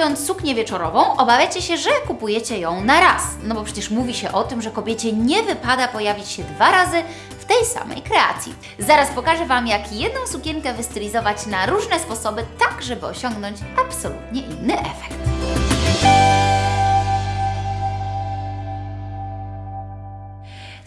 kupując suknię wieczorową, obawiacie się, że kupujecie ją na raz. No bo przecież mówi się o tym, że kobiecie nie wypada pojawić się dwa razy w tej samej kreacji. Zaraz pokażę Wam, jak jedną sukienkę wystylizować na różne sposoby, tak żeby osiągnąć absolutnie inny efekt.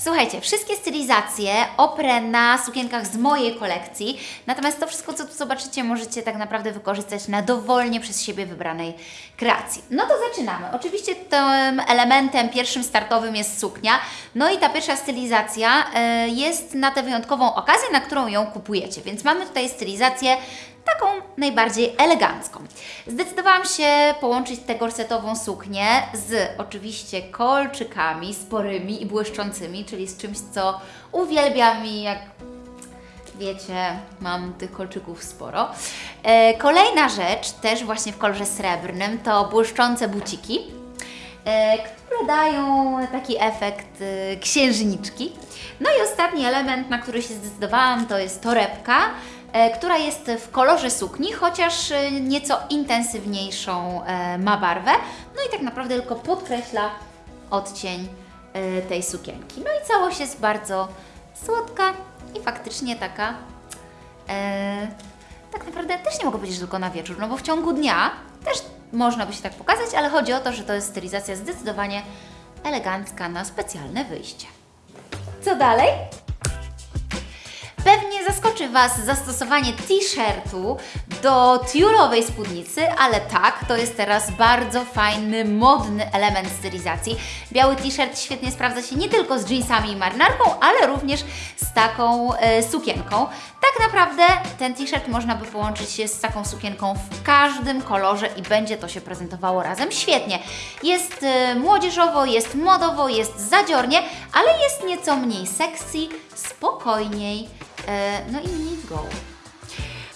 Słuchajcie, wszystkie stylizacje oprę na sukienkach z mojej kolekcji, natomiast to wszystko, co tu zobaczycie, możecie tak naprawdę wykorzystać na dowolnie przez siebie wybranej kreacji. No to zaczynamy. Oczywiście tym elementem pierwszym startowym jest suknia, no i ta pierwsza stylizacja y, jest na tę wyjątkową okazję, na którą ją kupujecie, więc mamy tutaj stylizację taką najbardziej elegancką. Zdecydowałam się połączyć tę gorsetową suknię z oczywiście kolczykami sporymi i błyszczącymi, czyli z czymś, co uwielbiam i jak wiecie, mam tych kolczyków sporo. E, kolejna rzecz, też właśnie w kolorze srebrnym, to błyszczące buciki, e, które dają taki efekt e, księżniczki. No i ostatni element, na który się zdecydowałam, to jest torebka, która jest w kolorze sukni, chociaż e, nieco intensywniejszą e, ma barwę. No i tak naprawdę tylko podkreśla odcień e, tej sukienki. No i całość jest bardzo słodka i faktycznie taka. E, tak naprawdę też nie mogę powiedzieć że tylko na wieczór, no bo w ciągu dnia też można by się tak pokazać, ale chodzi o to, że to jest stylizacja zdecydowanie elegancka na specjalne wyjście. Co dalej? Pewnie zaskoczy Was zastosowanie t-shirtu do tiulowej spódnicy, ale tak, to jest teraz bardzo fajny, modny element stylizacji. Biały t-shirt świetnie sprawdza się nie tylko z jeansami i marynarką, ale również z taką e, sukienką. Tak naprawdę ten t-shirt można by połączyć się z taką sukienką w każdym kolorze i będzie to się prezentowało razem świetnie. Jest e, młodzieżowo, jest modowo, jest zadziornie, ale jest nieco mniej sexy, spokojniej, e, no i mniej w.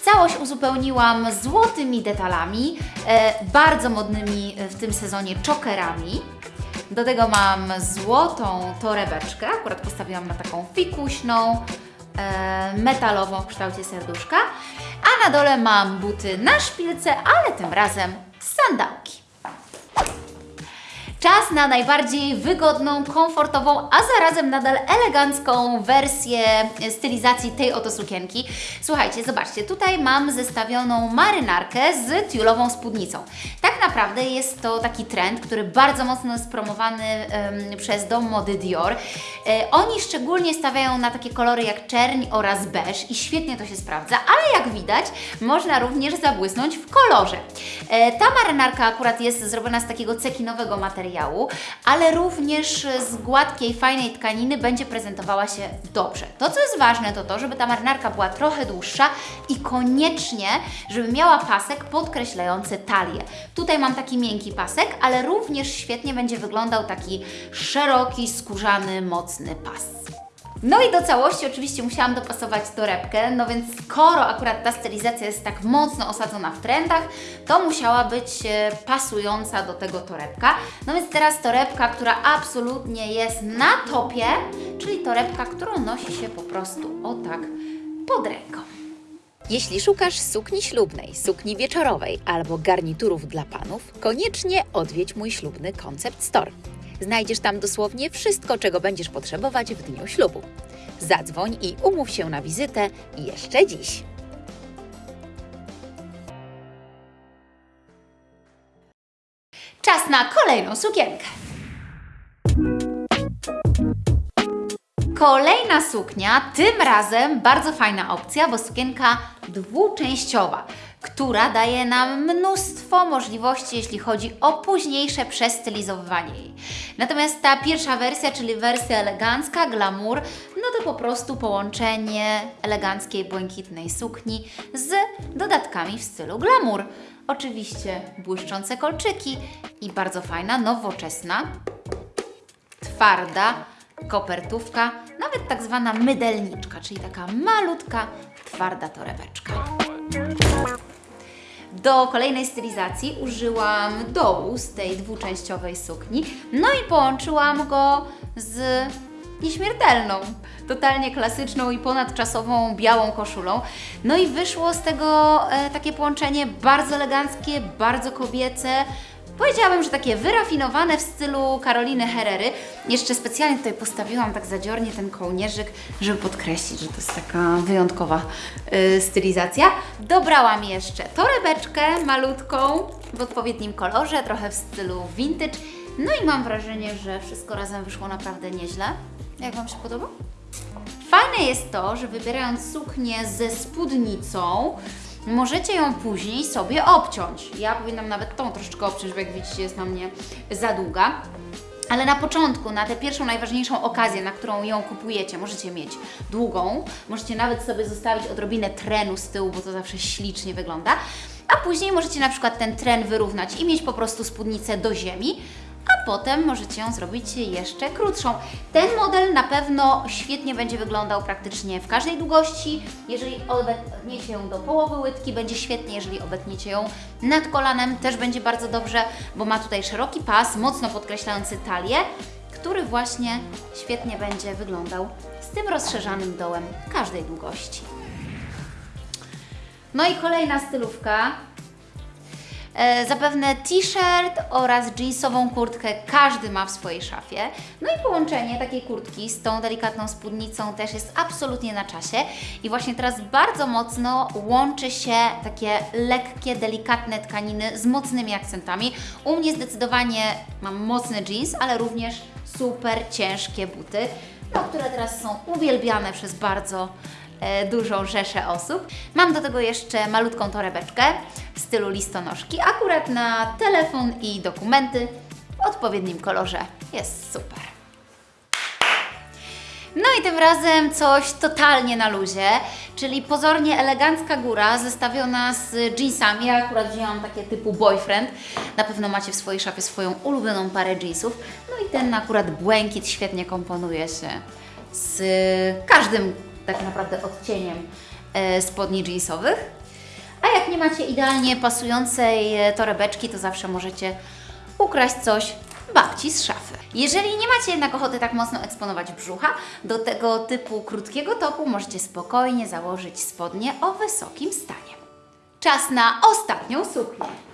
Całość uzupełniłam złotymi detalami, e, bardzo modnymi w tym sezonie chokerami. Do tego mam złotą torebeczkę, akurat postawiłam na taką fikuśną, e, metalową w kształcie serduszka, a na dole mam buty na szpilce, ale tym razem sandałki. Czas na najbardziej wygodną, komfortową, a zarazem nadal elegancką wersję stylizacji tej oto sukienki. Słuchajcie, zobaczcie, tutaj mam zestawioną marynarkę z tiulową spódnicą. Tak naprawdę jest to taki trend, który bardzo mocno jest promowany em, przez dom mody Dior. E, oni szczególnie stawiają na takie kolory jak czerń oraz beż i świetnie to się sprawdza, ale jak widać, można również zabłysnąć w kolorze. E, ta marynarka akurat jest zrobiona z takiego cekinowego materiału, ale również z gładkiej, fajnej tkaniny będzie prezentowała się dobrze. To, co jest ważne, to to, żeby ta marynarka była trochę dłuższa i koniecznie, żeby miała pasek podkreślający talię. Tutaj mam taki miękki pasek, ale również świetnie będzie wyglądał taki szeroki, skórzany, mocny pas. No i do całości oczywiście musiałam dopasować torebkę, no więc skoro akurat ta stylizacja jest tak mocno osadzona w trendach, to musiała być e, pasująca do tego torebka. No więc teraz torebka, która absolutnie jest na topie, czyli torebka, którą nosi się po prostu o tak pod ręką. Jeśli szukasz sukni ślubnej, sukni wieczorowej albo garniturów dla panów, koniecznie odwiedź mój ślubny Concept Store. Znajdziesz tam dosłownie wszystko, czego będziesz potrzebować w dniu ślubu. Zadzwoń i umów się na wizytę jeszcze dziś. Czas na kolejną sukienkę. Kolejna suknia, tym razem bardzo fajna opcja, bo sukienka dwuczęściowa, która daje nam mnóstwo możliwości, jeśli chodzi o późniejsze przestylizowanie jej. Natomiast ta pierwsza wersja, czyli wersja elegancka, glamour, no to po prostu połączenie eleganckiej, błękitnej sukni z dodatkami w stylu glamour. Oczywiście błyszczące kolczyki i bardzo fajna, nowoczesna, twarda kopertówka, nawet tak zwana mydelniczka, czyli taka malutka, twarda torebeczka. Do kolejnej stylizacji użyłam dołu z tej dwuczęściowej sukni, no i połączyłam go z nieśmiertelną, totalnie klasyczną i ponadczasową białą koszulą. No i wyszło z tego e, takie połączenie bardzo eleganckie, bardzo kobiece. Powiedziałabym, że takie wyrafinowane w stylu Karoliny Herrery. Jeszcze specjalnie tutaj postawiłam tak zadziornie ten kołnierzyk, żeby podkreślić, że to jest taka wyjątkowa y, stylizacja. Dobrałam jeszcze torebeczkę malutką w odpowiednim kolorze, trochę w stylu vintage. No i mam wrażenie, że wszystko razem wyszło naprawdę nieźle. Jak Wam się podoba? Fajne jest to, że wybierając suknię ze spódnicą, możecie ją później sobie obciąć. Ja powinnam nawet tą troszeczkę obciąć, bo jak widzicie jest na mnie za długa. Ale na początku, na tę pierwszą, najważniejszą okazję, na którą ją kupujecie, możecie mieć długą, możecie nawet sobie zostawić odrobinę trenu z tyłu, bo to zawsze ślicznie wygląda, a później możecie na przykład ten tren wyrównać i mieć po prostu spódnicę do ziemi, potem możecie ją zrobić jeszcze krótszą. Ten model na pewno świetnie będzie wyglądał praktycznie w każdej długości. Jeżeli obetniecie ją do połowy łydki, będzie świetnie. Jeżeli obetniecie ją nad kolanem, też będzie bardzo dobrze, bo ma tutaj szeroki pas, mocno podkreślający talię, który właśnie świetnie będzie wyglądał z tym rozszerzanym dołem każdej długości. No i kolejna stylówka, Zapewne t-shirt oraz jeansową kurtkę każdy ma w swojej szafie. No i połączenie takiej kurtki z tą delikatną spódnicą też jest absolutnie na czasie. I właśnie teraz bardzo mocno łączy się takie lekkie, delikatne tkaniny z mocnymi akcentami. U mnie zdecydowanie mam mocny jeans, ale również super ciężkie buty, no, które teraz są uwielbiane przez bardzo e, dużą rzeszę osób. Mam do tego jeszcze malutką torebeczkę w stylu listonoszki, akurat na telefon i dokumenty w odpowiednim kolorze. Jest super. No i tym razem coś totalnie na luzie, czyli pozornie elegancka góra zestawiona z jeansami. Ja akurat wzięłam takie typu boyfriend. Na pewno macie w swojej szafie swoją ulubioną parę jeansów. No i ten akurat błękit świetnie komponuje się z każdym tak naprawdę odcieniem e, spodni jeansowych. A jak nie macie idealnie pasującej e, torebeczki, to zawsze możecie ukraść coś babci z szafy. Jeżeli nie macie jednak ochoty tak mocno eksponować brzucha, do tego typu krótkiego topu możecie spokojnie założyć spodnie o wysokim stanie. Czas na ostatnią suknię.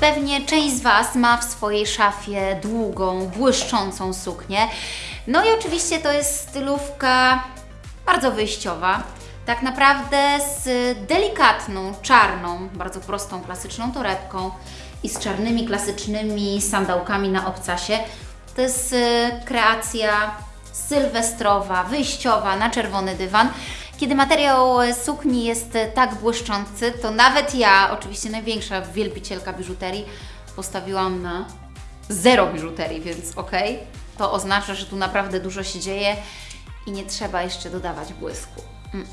Pewnie część z Was ma w swojej szafie długą, błyszczącą suknię. No i oczywiście to jest stylówka bardzo wyjściowa. Tak naprawdę z delikatną, czarną, bardzo prostą, klasyczną torebką i z czarnymi, klasycznymi sandałkami na obcasie. To jest y, kreacja sylwestrowa, wyjściowa na czerwony dywan. Kiedy materiał sukni jest tak błyszczący, to nawet ja, oczywiście największa wielbicielka biżuterii, postawiłam na zero biżuterii, więc ok, to oznacza, że tu naprawdę dużo się dzieje i nie trzeba jeszcze dodawać błysku. Mm.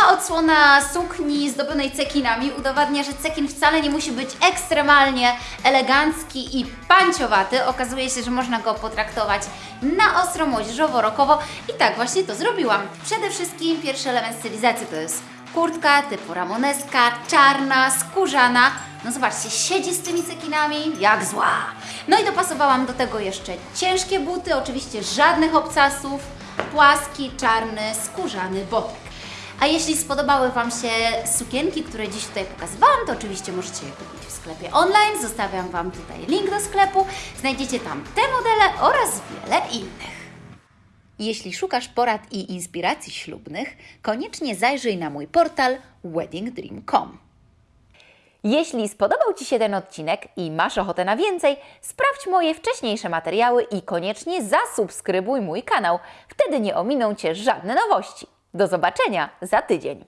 Ta odsłona sukni zdobionej cekinami udowadnia, że cekin wcale nie musi być ekstremalnie elegancki i panciowaty. Okazuje się, że można go potraktować na ostro, młodzieżowo, rokowo i tak właśnie to zrobiłam. Przede wszystkim pierwszy element stylizacji to jest kurtka typu ramoneska, czarna, skórzana. No zobaczcie, siedzi z tymi cekinami jak zła. No i dopasowałam do tego jeszcze ciężkie buty, oczywiście żadnych obcasów, płaski, czarny, skórzany botek. A jeśli spodobały Wam się sukienki, które dziś tutaj pokazywałam, to oczywiście możecie je kupić w sklepie online. Zostawiam Wam tutaj link do sklepu. Znajdziecie tam te modele oraz wiele innych. Jeśli szukasz porad i inspiracji ślubnych, koniecznie zajrzyj na mój portal weddingdream.com. Jeśli spodobał Ci się ten odcinek i masz ochotę na więcej, sprawdź moje wcześniejsze materiały i koniecznie zasubskrybuj mój kanał. Wtedy nie ominą Cię żadne nowości. Do zobaczenia za tydzień.